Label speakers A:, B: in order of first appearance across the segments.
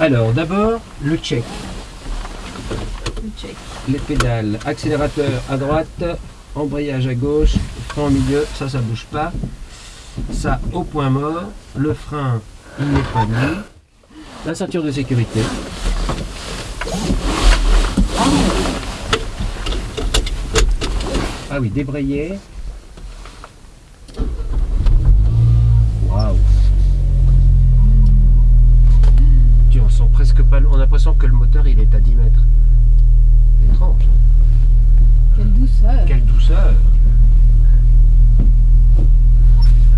A: Alors, d'abord, le check.
B: Le check.
A: Les pédales. Accélérateur à droite, embrayage à gauche, frein au milieu, ça, ça bouge pas. Ça, au point mort. Le frein, il n'est pas mis. La ceinture de sécurité. Ah oui, débrayé. Waouh. Tu on sent presque pas. le- On a l'impression que le moteur il est à 10 mètres. Étrange.
B: Quelle douceur.
A: Quelle douceur.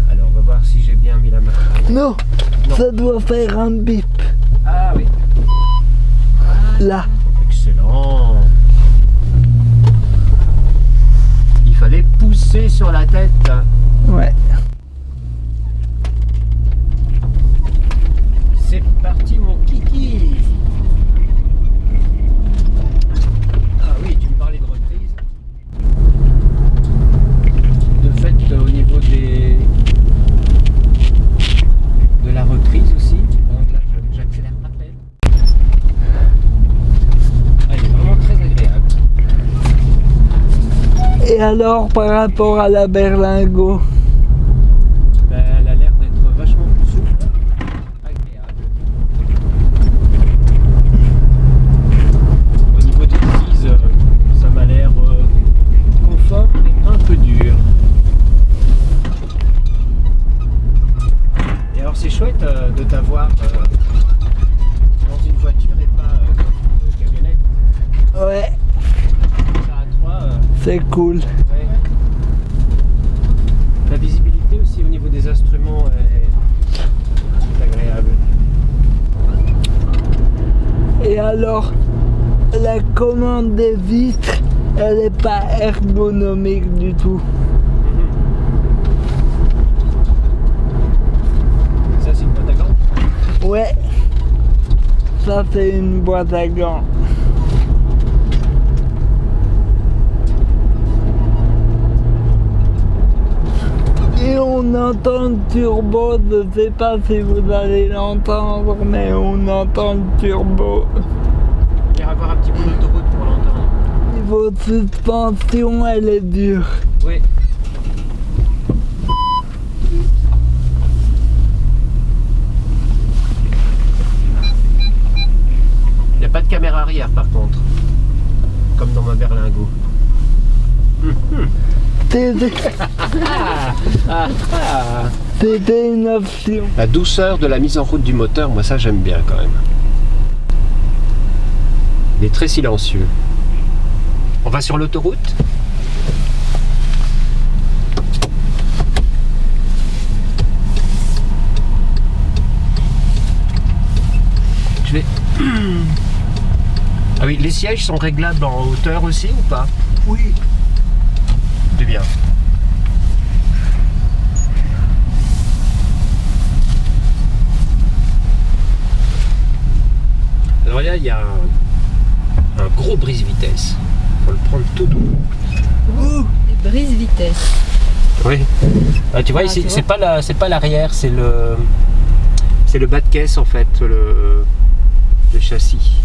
A: Alors, on va voir si j'ai bien mis la main.
C: Non,
A: Non.
C: ça doit faire un bip.
A: Ah oui.
C: Là.
A: Excellent. Il fallait pousser sur la tête.
C: Ouais.
A: C'est parti mon kiki Ah oui, tu me parlais de reprise. De fait, au niveau des... de la reprise aussi, donc là je- j'accélère à peine. Elle est vraiment très agréable.
C: Et alors par rapport à la berlingot
A: Ben, elle a l'air d'être vachement plus souple, agréable. Au niveau des prises, euh, ça m'a l'air euh, confort et un peu dur. Et alors c'est chouette euh, de t'avoir dans une voiture et pas euh, dans une camionnette.
C: Ouais,
A: Ça à trois, euh,
C: c'est cool.
A: Ouais. La visibilité aussi au niveau des instruments est, est agréable.
C: Et alors, la commande des vitres, elle est pas ergonomique du tout.
A: Ça c'est une boîte à gants?
C: Ouais, ça c'est une boîte à gants. Et on entend le turbo, je sais pas si vous allez l'entendre, mais on entend le turbo.
A: Il va y avoir un petit bout d'autoroute pour l'entendre.
C: Niveau suspension, elle est dure.
A: Oui. Il n'y a pas de caméra arrière par contre. Comme dans ma berlingot.
C: c'était une option.
A: La douceur de la mise en route du moteur, moi ça j'aime bien quand même. Il est très silencieux. On va sur l'autoroute? Je vais... Ah oui, les sièges sont réglables en hauteur aussi ou pas?
C: Oui.
A: C'est bien. Alors là, il y a un, un gros brise-vitesse. faut le prendre tout doux.
B: Et brise vitesse.
A: Oui. Ah, tu vois,
B: Ah,
A: ici,
B: tu
A: c'est pas la, c'est pas l'arrière, c'est le, c'est le bas de caisse en fait, le, le châssis.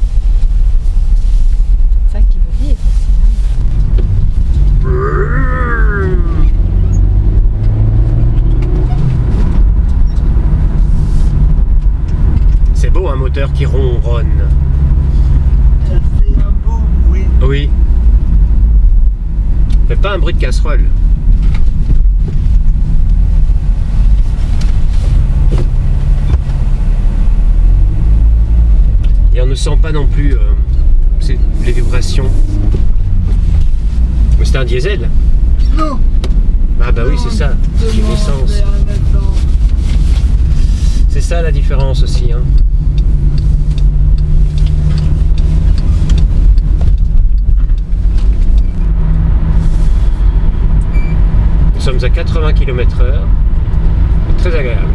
B: C'est ça qui veut dire.
A: C'est beau un moteur qui ronronne.
C: Elle fait un beau bruit.
A: Oui. Fait pas un bruit de casserole. Ne sent pas non plus euh, les vibrations. Mais c'est un diesel.
C: Non.
A: Ah bah oui, c'est ça. C'est une essence. C'est ça la différence aussi. hein. Nous sommes à 80 km/h. Très agréable.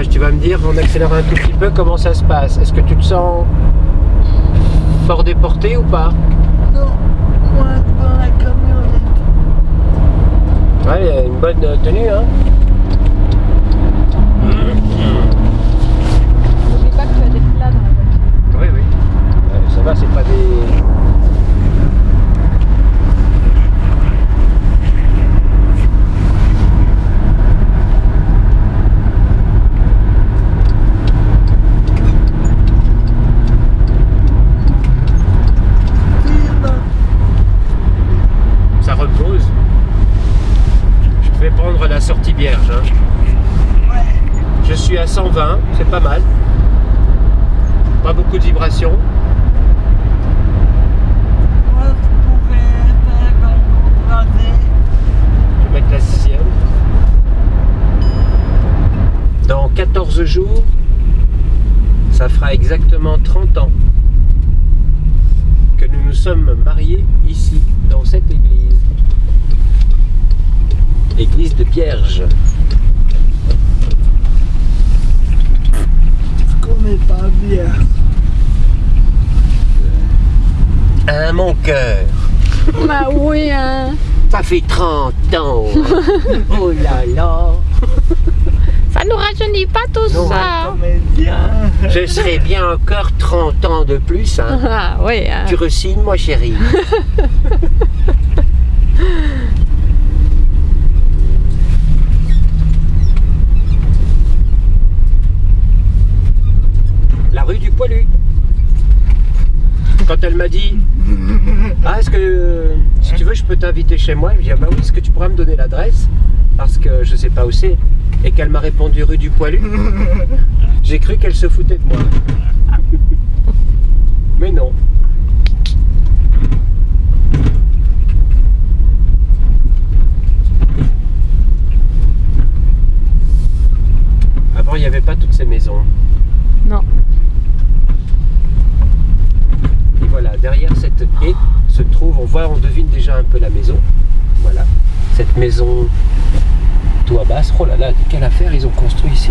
A: Virage. Tu vas me dire, on accélère un tout petit peu, comment ça se passe? Est-ce que tu te sens fort déporté ou pas?
C: Non, moi dans la camionnette.
A: Ouais, il y a une bonne euh, tenue, hein
B: N'oublie pas que tu as des plats dans la voiture.
A: Oui, oui. Euh, ça va, c'est pas des... Ça repose. Je vais prendre la sortie hein. Je suis à 120, c'est pas mal. Pas beaucoup de vibrations.
C: Je
A: vais mettre la sixième. Dans 14 jours, ça fera exactement 30 ans que nous nous sommes mariés ici, dans cette église. Église de.
C: Je connais pas bien.
A: Hein, mon cœur?
B: Bah oui, hein.
A: Ça fait 30 ans Oh là là
B: Ça nous rajeunit pas tout
A: Non.
B: ça.
C: Comédien.
A: Je serai bien encore 30 ans de plus, hein.
B: Ah oui, hein.
A: Tu resignes, moi chérie rue du Poilu. Quand elle m'a dit Ah, est-ce que si tu veux, je peux t'inviter chez moi? Je lui ai dit Ah, bah oui, est-ce que tu pourras me donner l'adresse? Parce que je sais pas où c'est. Et qu'elle m'a répondu rue du Poilu. J'ai cru qu'elle se foutait de moi. Mais non. Avant, il n'y avait pas toutes ces maisons.
B: Non.
A: Et voilà, derrière cette haie se trouve, on voit, on devine déjà un peu la maison. Voilà, cette maison toit basse. Oh là là, quelle affaire ils ont construit ici.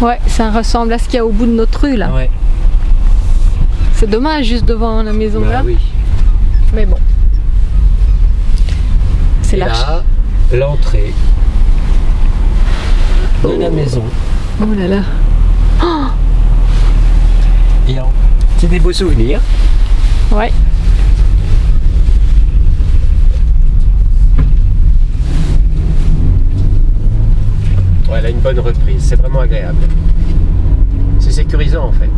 B: Ouais, ça ressemble à ce qu'il y a au bout de notre rue là.
A: Ouais,
B: C'est dommage juste devant la maison
A: bah
B: là.
A: oui.
B: Mais bon. C'est
A: là, l'entrée de la maison.
B: Oh là là.
A: En- C'est des beaux souvenirs.
B: Ouais.
A: Ouais, elle a une bonne reprise, c'est vraiment agréable. C'est sécurisant en fait.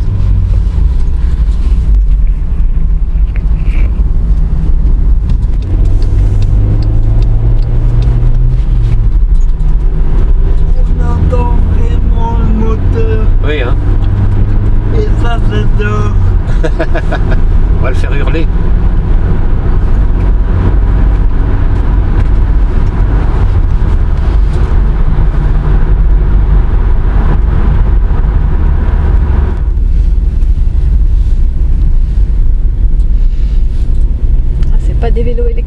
C: On entend vraiment le moteur.
A: Oui, hein.
C: Et ça, j'adore.
A: Va le faire hurler.
B: Ah, c'est pas des vélos électriques.